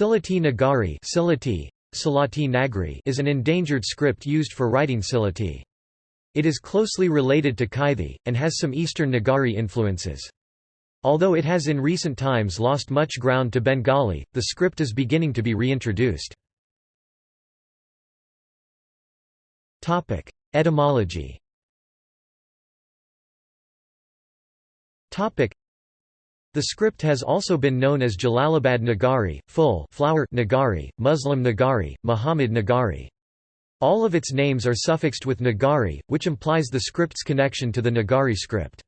Sylheti Nagari Sylheti, Silati Nagri is an endangered script used for writing Sylheti. It is closely related to Kaithi, and has some Eastern Nagari influences. Although it has in recent times lost much ground to Bengali, the script is beginning to be reintroduced. Etymology the script has also been known as Jalalabad Nagari, full flower Nagari, Muslim Nagari, Muhammad Nagari. All of its names are suffixed with Nagari, which implies the script's connection to the Nagari script.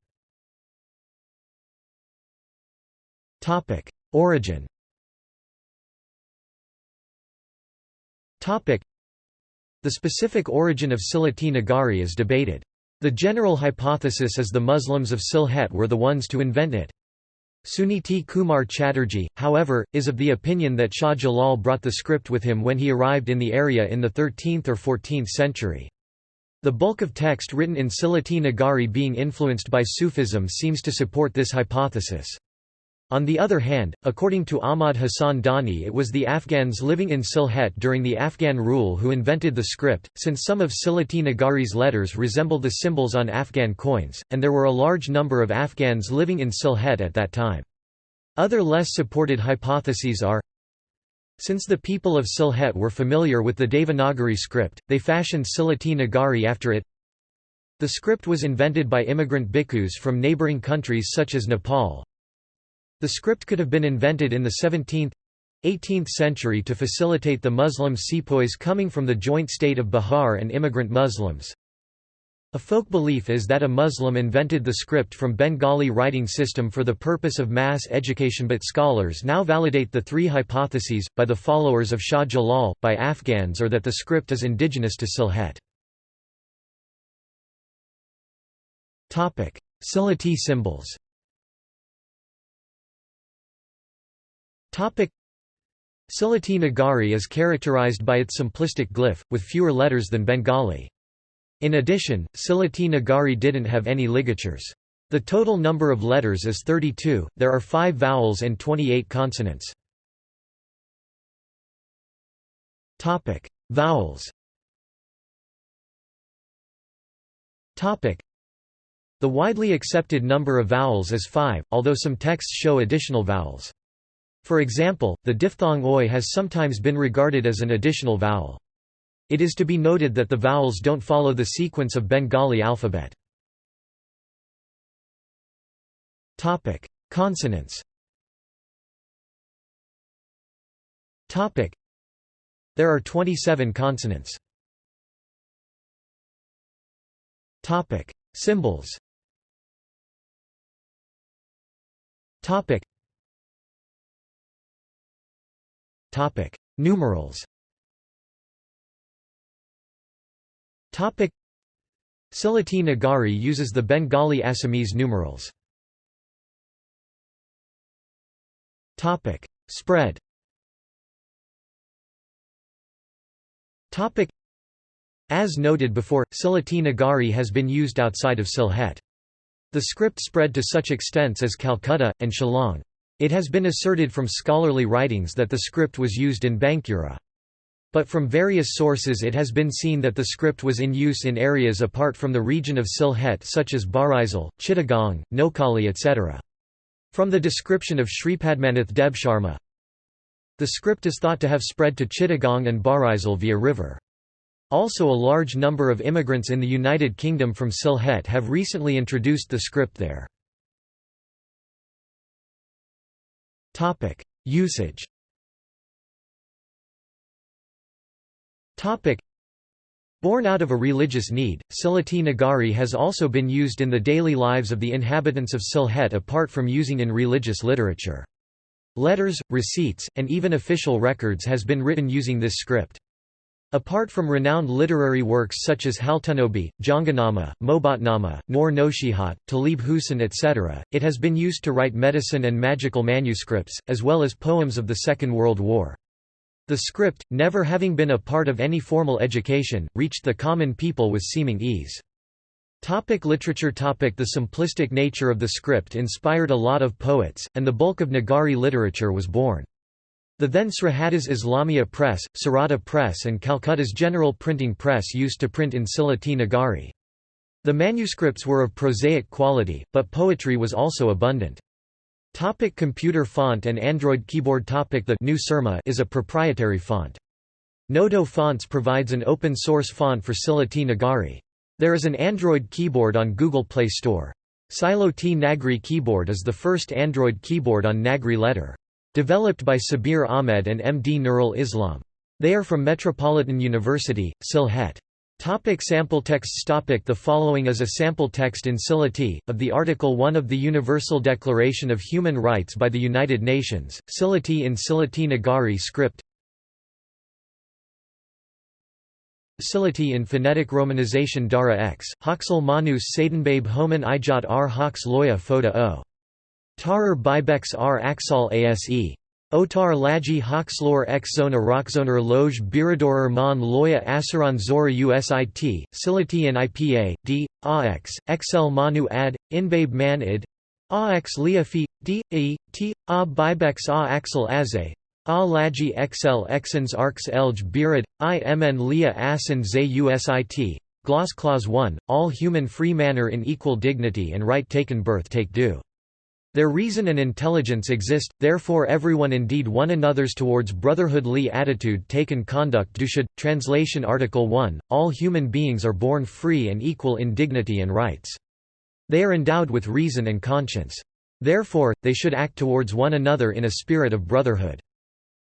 Origin The specific origin of Sylheti Nagari is debated. The general hypothesis is the Muslims of Sylhet were the ones to invent it. Suniti Kumar Chatterjee, however, is of the opinion that Shah Jalal brought the script with him when he arrived in the area in the 13th or 14th century. The bulk of text written in Sylheti Nagari being influenced by Sufism seems to support this hypothesis. On the other hand, according to Ahmad Hassan Dani it was the Afghans living in Sylhet during the Afghan rule who invented the script, since some of Sylheti Nagari's letters resemble the symbols on Afghan coins, and there were a large number of Afghans living in Sylhet at that time. Other less supported hypotheses are since the people of Sylhet were familiar with the Devanagari script, they fashioned Sylheti Nagari after it. The script was invented by immigrant bhikkhus from neighbouring countries such as Nepal, the script could have been invented in the 17th 18th century to facilitate the Muslim sepoys coming from the joint state of Bihar and immigrant Muslims. A folk belief is that a Muslim invented the script from Bengali writing system for the purpose of mass education but scholars now validate the three hypotheses, by the followers of Shah Jalal, by Afghans or that the script is indigenous to Sylhet. Sylheti symbols Sylheti Nagari is characterized by its simplistic glyph, with fewer letters than Bengali. In addition, Sylheti Nagari didn't have any ligatures. The total number of letters is 32, there are 5 vowels and 28 consonants. Vowels The widely accepted number of vowels is 5, although some texts show additional vowels. For example, the diphthong oi has sometimes been regarded as an additional vowel. It is to be noted that the vowels don't follow the sequence of Bengali alphabet. Topic: Consonants Topic: There are 27 consonants. Topic: Symbols Topic: Numerals. Topic: Sylheti Nagari uses the Bengali Assamese numerals. Topic: Spread. Topic: As noted before, Sylheti Nagari has been used outside of Sylhet. The script spread to such extents as Calcutta, and Shillong. It has been asserted from scholarly writings that the script was used in Bankura. But from various sources it has been seen that the script was in use in areas apart from the region of Sylhet such as Barisal, Chittagong, Noakhali etc. From the description of Sripadmanath Debsharma, the script is thought to have spread to Chittagong and Barisal via river. Also a large number of immigrants in the United Kingdom from Sylhet have recently introduced the script there. Topic: Usage. Topic: Born out of a religious need, Sylheti Nagari has also been used in the daily lives of the inhabitants of Sylhet apart from using in religious literature. Letters, receipts, and even official records has been written using this script. Apart from renowned literary works such as Haltunobi, Janganama, Mobatnama, Nor Noshihat, Talib Hussein etc., it has been used to write medicine and magical manuscripts, as well as poems of the Second World War. The script, never having been a part of any formal education, reached the common people with seeming ease. Topic literature topic The simplistic nature of the script inspired a lot of poets, and the bulk of Nagari literature was born. The then Srahaddis Islamia Press, Sarada Press and Calcutta's General Printing Press used to print in Sylheti Nagari. The manuscripts were of prosaic quality, but poetry was also abundant. Topic computer font and Android keyboard topic The GNU Surma is a proprietary font. Noto Fonts provides an open-source font for Sylheti Nagari. There is an Android keyboard on Google Play Store. Silo T Nagri keyboard is the first Android keyboard on Nagri letter. Developed by Sabir Ahmed and M. D. Nurul Islam. They are from Metropolitan University, Sylhet. Topic sample texts topic The following is a sample text in Sylheti, of the Article 1 of the Universal Declaration of Human Rights by the United Nations, Sylheti in Sylheti Nagari script Sylheti in phonetic romanization Dara x, Hoxel Manus Sadenbabe Homan Ijat r Hox Loya Foda o. Tarar Bibex r Axal Ase. Otar Laji Hoxlor x Zona Rockzoner Loge Biradorer Mon Loya Asaran Zora Usit, Sylheti and IPA, D, AX, XL Manu Ad, Inbabe Man Id, AX Liafi, D, E, T, A Bibex A Axel Aze, A Laji XL Exans Arx Elj Birad, I Mn Lia Asan Zay Usit, Gloss Clause 1, all human free manner in equal dignity and right taken birth take due. Their reason and intelligence exist, therefore everyone indeed one another's towards brotherhood Li attitude taken conduct do should. Translation Article 1, all human beings are born free and equal in dignity and rights. They are endowed with reason and conscience. Therefore, they should act towards one another in a spirit of brotherhood.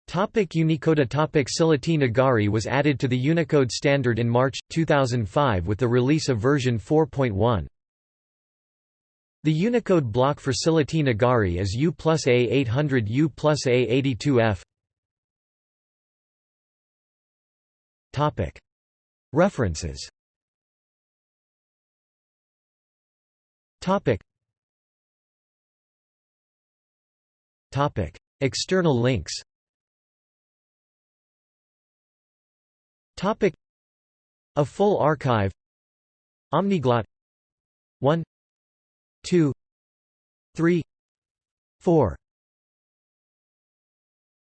Topic Unicode Topic Sylheti Nagari was added to the Unicode standard in March, 2005 with the release of version 4.1. The Unicode block for Sylheti Nagari is U plus A800 U plus A82F. References. External links. Topic. A full archive. Omniglot. 1 2 3 4